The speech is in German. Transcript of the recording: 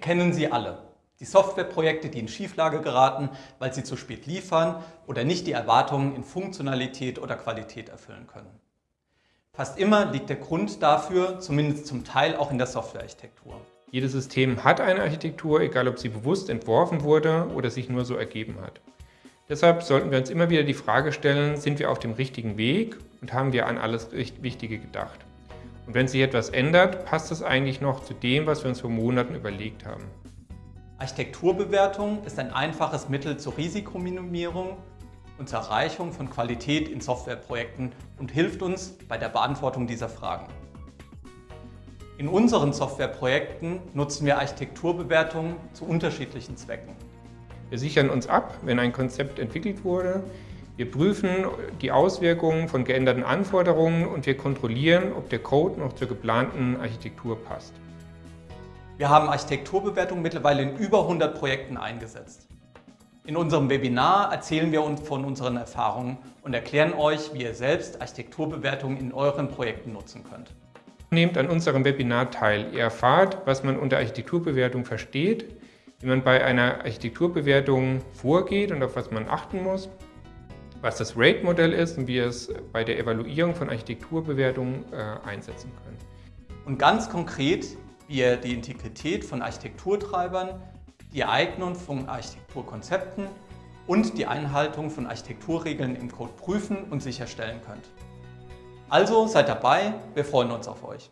kennen sie alle. Die Softwareprojekte, die in Schieflage geraten, weil sie zu spät liefern oder nicht die Erwartungen in Funktionalität oder Qualität erfüllen können. Fast immer liegt der Grund dafür, zumindest zum Teil auch in der Softwarearchitektur. Jedes System hat eine Architektur, egal ob sie bewusst entworfen wurde oder sich nur so ergeben hat. Deshalb sollten wir uns immer wieder die Frage stellen, sind wir auf dem richtigen Weg und haben wir an alles Wichtige gedacht? Und wenn sich etwas ändert, passt es eigentlich noch zu dem, was wir uns vor Monaten überlegt haben. Architekturbewertung ist ein einfaches Mittel zur Risikominimierung und zur Erreichung von Qualität in Softwareprojekten und hilft uns bei der Beantwortung dieser Fragen. In unseren Softwareprojekten nutzen wir Architekturbewertungen zu unterschiedlichen Zwecken. Wir sichern uns ab, wenn ein Konzept entwickelt wurde. Wir prüfen die Auswirkungen von geänderten Anforderungen und wir kontrollieren, ob der Code noch zur geplanten Architektur passt. Wir haben Architekturbewertung mittlerweile in über 100 Projekten eingesetzt. In unserem Webinar erzählen wir uns von unseren Erfahrungen und erklären euch, wie ihr selbst Architekturbewertungen in euren Projekten nutzen könnt. Nehmt an unserem Webinar teil. Ihr erfahrt, was man unter Architekturbewertung versteht, wie man bei einer Architekturbewertung vorgeht und auf was man achten muss, was das RATE-Modell ist und wie ihr es bei der Evaluierung von Architekturbewertungen äh, einsetzen könnt. Und ganz konkret, wie ihr die Integrität von Architekturtreibern, die Eignung von Architekturkonzepten und die Einhaltung von Architekturregeln im Code prüfen und sicherstellen könnt. Also seid dabei, wir freuen uns auf euch.